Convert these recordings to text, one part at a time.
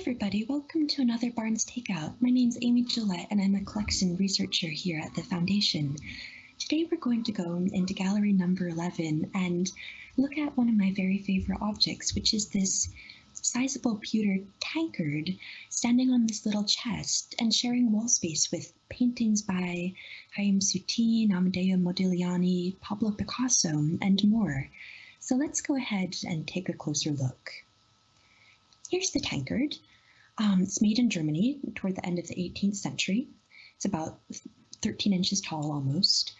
everybody, welcome to another Barnes Takeout. My name's Amy Gillette and I'm a collection researcher here at the Foundation. Today we're going to go into gallery number 11 and look at one of my very favorite objects, which is this sizable pewter tankard standing on this little chest and sharing wall space with paintings by Chaim Soutine, Amedeo Modigliani, Pablo Picasso, and more. So let's go ahead and take a closer look. Here's the tankard. Um, it's made in Germany toward the end of the 18th century. It's about 13 inches tall almost.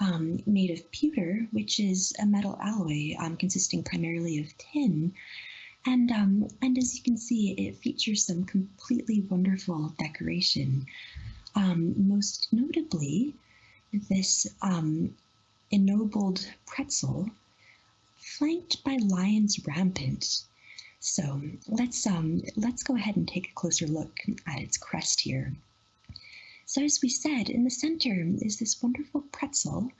Um, made of pewter, which is a metal alloy um, consisting primarily of tin. And, um, and as you can see, it features some completely wonderful decoration. Um, most notably, this um, ennobled pretzel flanked by lions rampant so let's um, let's go ahead and take a closer look at its crest here. So as we said, in the center is this wonderful pretzel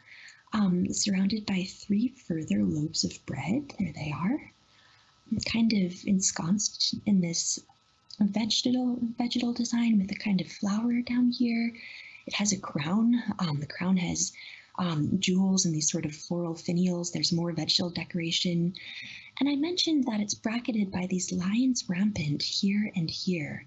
um, surrounded by three further loaves of bread. There they are, kind of ensconced in this vegetal vegetal design with a kind of flower down here. It has a crown. Um, the crown has um, jewels and these sort of floral finials. There's more vegetable decoration. And I mentioned that it's bracketed by these lions rampant here and here.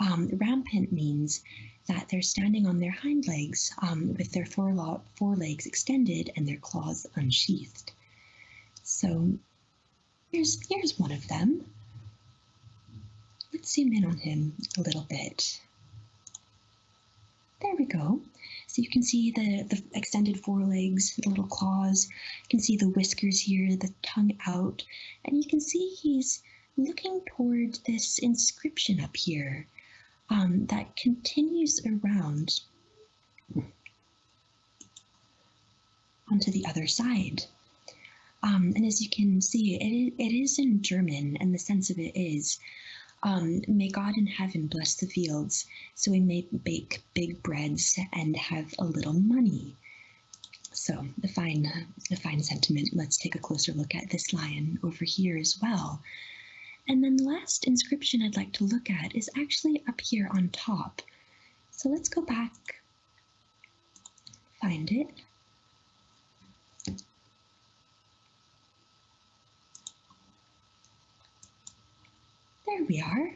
Um, rampant means that they're standing on their hind legs um, with their forelegs extended and their claws unsheathed. So here's, here's one of them. Let's zoom in on him a little bit. There we go. So you can see the, the extended forelegs, the little claws. You can see the whiskers here, the tongue out. And you can see he's looking toward this inscription up here um, that continues around onto the other side. Um, and as you can see, it, it is in German, and the sense of it is um, may God in heaven bless the fields, so we may bake big breads and have a little money. So the fine, the fine sentiment. Let's take a closer look at this lion over here as well. And then the last inscription I'd like to look at is actually up here on top. So let's go back, find it. There we are.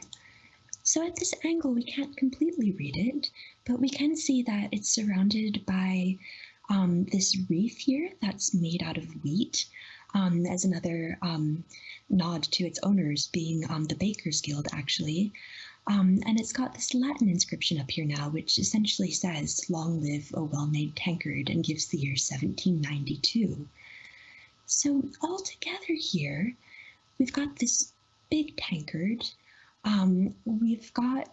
So at this angle, we can't completely read it, but we can see that it's surrounded by um, this wreath here that's made out of wheat um, as another um, nod to its owners being um, the Bakers Guild, actually. Um, and it's got this Latin inscription up here now, which essentially says, long live a well-made tankard, and gives the year 1792. So all together here, we've got this big tankard. Um, we've got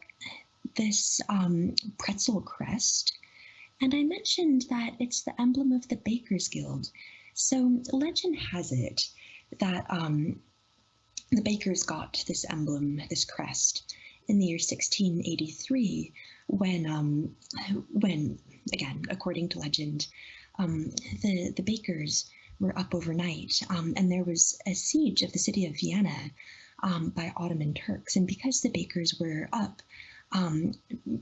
this um, pretzel crest, and I mentioned that it's the emblem of the Bakers Guild. So legend has it that um, the bakers got this emblem, this crest, in the year 1683, when, um, when again, according to legend, um, the the bakers were up overnight, um, and there was a siege of the city of Vienna um, by Ottoman Turks. And because the bakers were up um,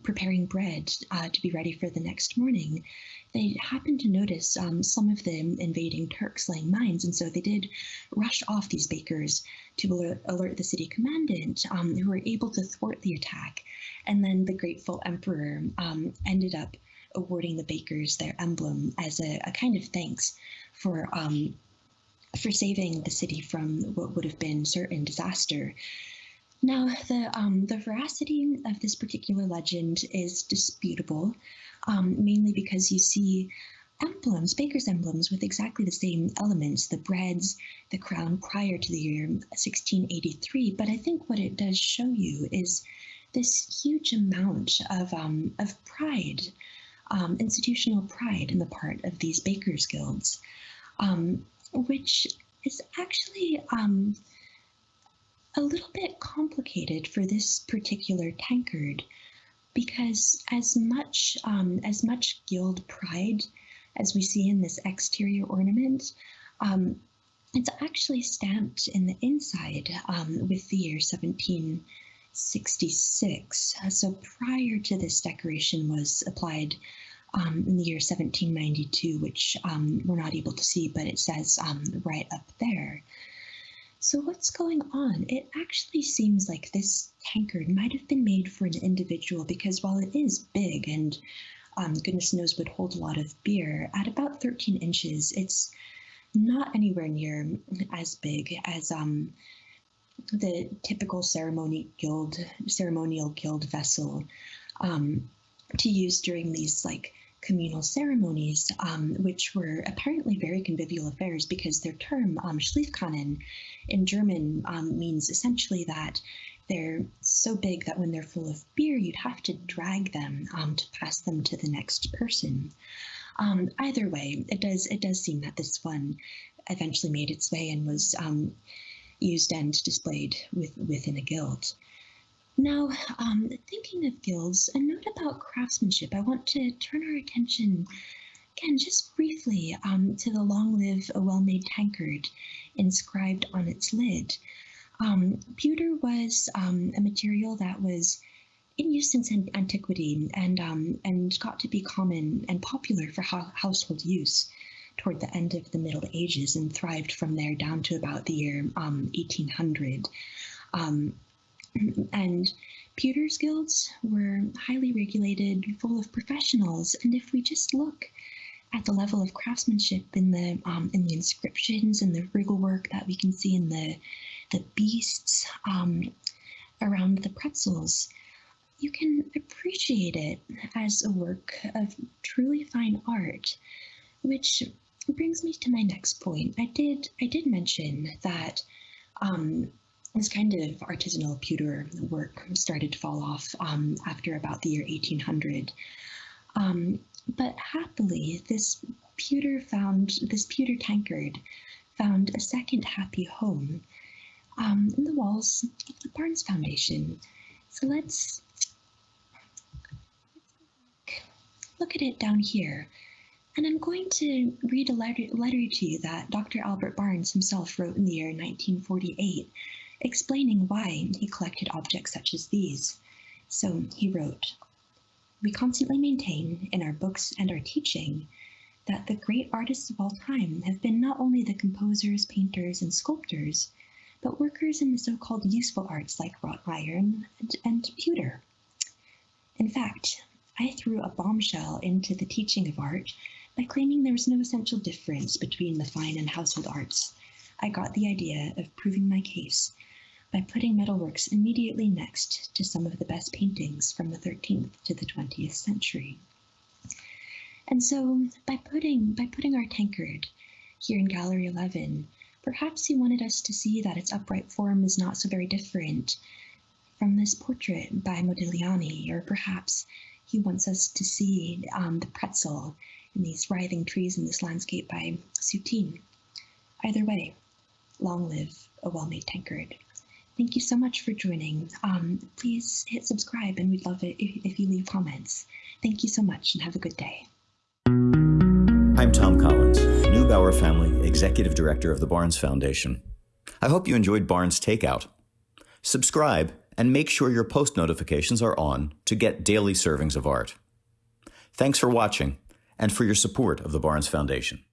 preparing bread uh, to be ready for the next morning, they happened to notice um, some of the invading Turks laying mines. And so they did rush off these bakers to alert, the city commandant, um, who were able to thwart the attack. And then the grateful emperor um, ended up awarding the bakers their emblem as a, a kind of thanks for um, for saving the city from what would have been certain disaster. Now, the, um, the veracity of this particular legend is disputable, um, mainly because you see emblems, baker's emblems, with exactly the same elements, the breads, the crown prior to the year 1683. But I think what it does show you is this huge amount of, um, of pride, um, institutional pride in the part of these bakers' guilds. Um, which is actually um, a little bit complicated for this particular tankard because as much um, as much guild pride as we see in this exterior ornament, um, it's actually stamped in the inside um, with the year 1766. So prior to this decoration was applied um, in the year 1792, which um, we're not able to see, but it says um, right up there. So what's going on? It actually seems like this tankard might have been made for an individual because while it is big and um, goodness knows would hold a lot of beer, at about 13 inches, it's not anywhere near as big as um, the typical ceremony guild, ceremonial guild vessel um, to use during these like communal ceremonies, um, which were apparently very convivial affairs because their term, um, Schleifkannen, in German um, means essentially that they're so big that when they're full of beer, you'd have to drag them um, to pass them to the next person. Um, either way, it does it does seem that this one eventually made its way and was um, used and displayed with, within a guild. Now, um, thinking of guilds, a note about craftsmanship. I want to turn our attention, again, just briefly, um, to the long live a well made tankard inscribed on its lid. Um, pewter was um, a material that was in use since antiquity and, um, and got to be common and popular for household use toward the end of the Middle Ages and thrived from there down to about the year um, 1800. Um, and pewters guilds were highly regulated, full of professionals. And if we just look at the level of craftsmanship in the um, in the inscriptions and the wriggle work that we can see in the the beasts um, around the pretzels, you can appreciate it as a work of truly fine art, which brings me to my next point. I did I did mention that um, this kind of artisanal pewter work started to fall off um, after about the year 1800. Um, but happily, this pewter found this pewter tankard found a second happy home um, in the walls of the Barnes Foundation. So let's look at it down here. And I'm going to read a letter, letter to you that Dr. Albert Barnes himself wrote in the year 1948 explaining why he collected objects such as these. So he wrote, We constantly maintain in our books and our teaching that the great artists of all time have been not only the composers, painters, and sculptors, but workers in the so-called useful arts like wrought iron and, and pewter. In fact, I threw a bombshell into the teaching of art by claiming there was no essential difference between the fine and household arts. I got the idea of proving my case by putting metalworks immediately next to some of the best paintings from the 13th to the 20th century. And so by putting, by putting our tankard here in Gallery 11, perhaps he wanted us to see that its upright form is not so very different from this portrait by Modigliani, or perhaps he wants us to see um, the pretzel in these writhing trees in this landscape by Soutine. Either way, long live a well-made tankard. Thank you so much for joining. Um, please hit subscribe and we'd love it if, if you leave comments. Thank you so much and have a good day. I'm Thom Collins, Neubauer Family Executive Director of the Barnes Foundation. I hope you enjoyed Barnes Takeout. Subscribe and make sure your post notifications are on to get daily servings of art. Thanks for watching and for your support of the Barnes Foundation.